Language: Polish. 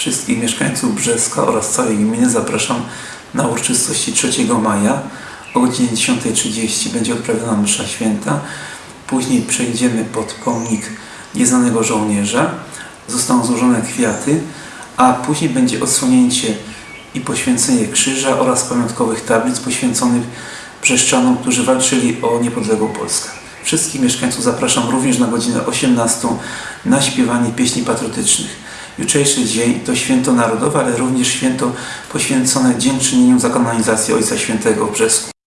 Wszystkich mieszkańców Brzeska oraz całej gminy zapraszam na uroczystości 3 maja. O godzinie 10.30 będzie odprawiona msza święta. Później przejdziemy pod pomnik nieznanego żołnierza. Zostaną złożone kwiaty, a później będzie odsłonięcie i poświęcenie krzyża oraz pamiątkowych tablic poświęconych brzeszczanom, którzy walczyli o niepodległą Polskę. Wszystkich mieszkańców zapraszam również na godzinę 18 na śpiewanie pieśni patriotycznych. Jutrzejszy dzień to święto narodowe, ale również święto poświęcone dziękczynieniu za kanonizację Ojca Świętego w Brzesku.